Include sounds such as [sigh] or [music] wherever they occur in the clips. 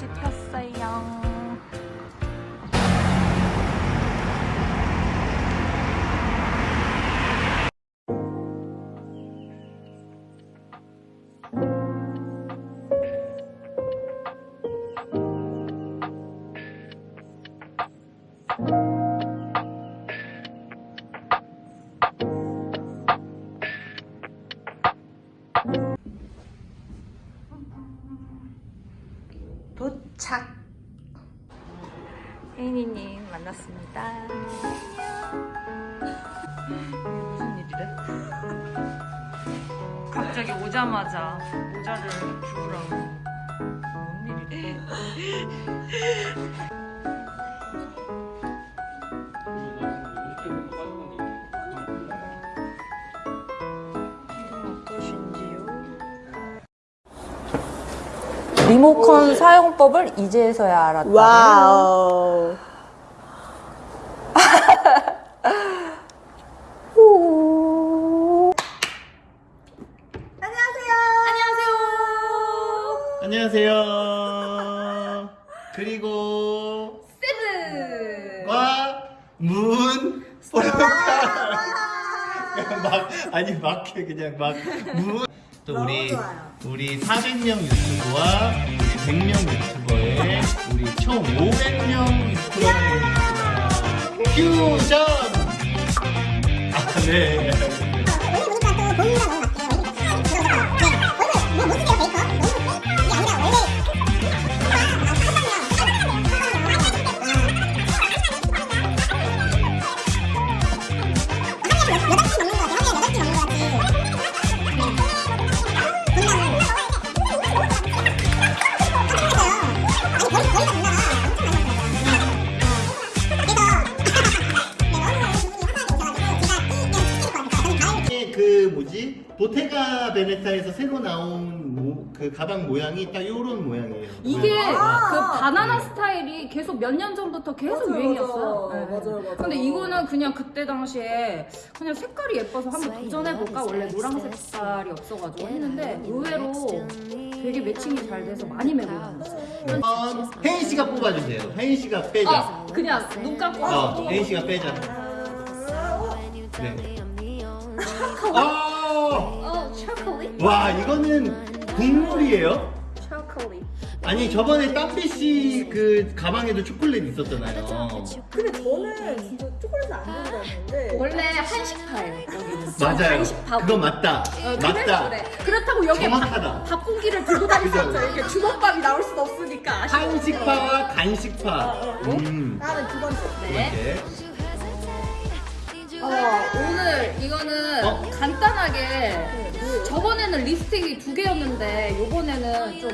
다시 폈어요. 도착. 혜인이님 만났습니다. 무슨 일이래? 갑자기 오자마자 모자를 주우라고. 뭔 일이래? [laughs] 리모컨 사용법을 이제서야 알았다. 와우. 안녕하세요. 그리고 세븐과 문. 포르카 [laughs] 막 아니 막해 그냥 막 문 또 우리 우리 400명 유튜버와 우리 100명 유튜버의 우리 총 500명 유튜버의 퓨전 아 네. 보테가 베네타에서 새로 나온 모- 그 가방 모양이 딱 요런 모양이에요. 이게 아. 그 바나나 스타일이 계속 몇 년 전부터 계속 맞아요, 유행이었어요. 맞아요. 네. 맞아요, 맞아요. 근데 이거는 그냥 그때 당시에 그냥 색깔이 예뻐서 한번 네, 도전해볼까? 원래 노란색 색깔이 없어가지고 했는데 의외로 되게 매칭이 잘 돼서 많이 메고 다녔어요. 어, 혜인 씨가 뽑아주세요. 혜인 씨가 빼자. 아, 그냥 눈 감고 어, 혜인 씨가 빼자. 네. 초콜릿? 와 이거는 국물이에요? 초콜릿. 아니 저번에 땀비 씨그 가방에도 초콜릿 있었잖아요. 근데 저는 진짜 초콜릿을 안 다녔는데 원래 한식파예요. 맞아요. 그거 맞다. 어, 맞다. 그래. 그렇다고 여기에 정확하다. 밥, 밥고기를 들고. 없죠. 이렇게 주먹밥이 나올 순 없으니까. 한식파와 간식파. 음. 나는 두 번째. 네. 이렇게. 어, 오늘 이거는 어? 간단하게 저번에는 립스틱이 두 개였는데 요번에는 좀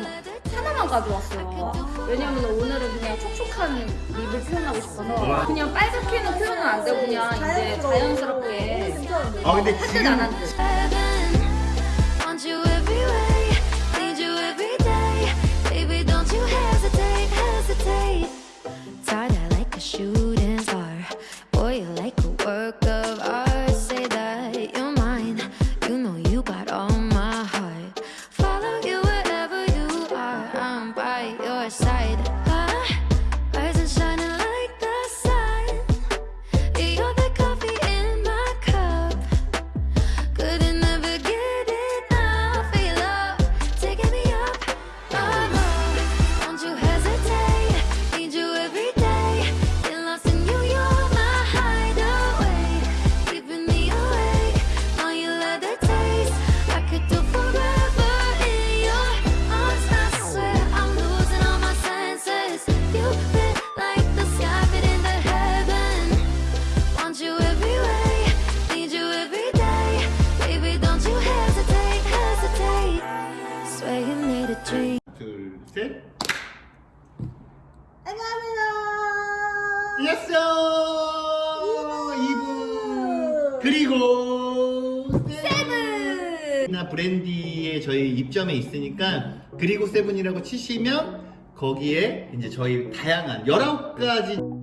하나만 가져왔어요. 왜냐면 오늘은 그냥 촉촉한 립을 표현하고 싶어서 그냥 빨갛게는 표현은 안 되고 그냥 이제 자연스럽게. 아 근데 지금 셋. 안녕하세요. 예스! 2부! 그리고 세븐! 나 브랜디에 저희 입점에 있으니까 그리고 세븐이라고 치시면 거기에 이제 저희 다양한 19가지